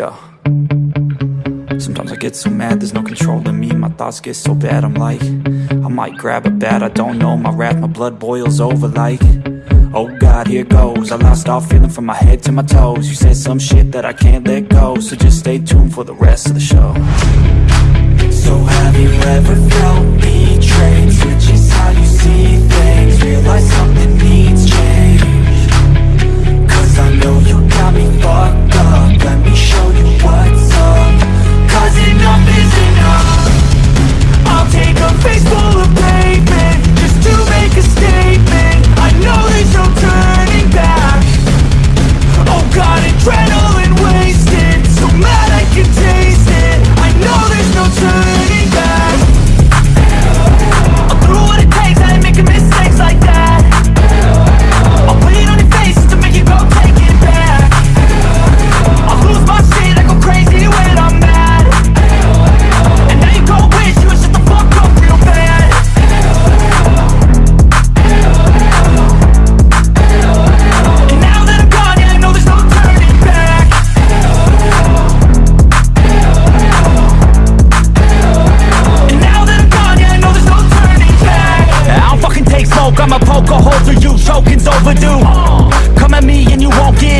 Yeah. Sometimes I get so mad, there's no control in me. My thoughts get so bad, I'm like I might grab a bat, I don't know. My wrath, my blood boils over like Oh God, here goes. I lost all feeling from my head to my toes. You said some shit that I can't let go So just stay tuned for the rest of the show. So have you ever felt I'ma poke a hole through you, choking's overdue. Come at me and you won't get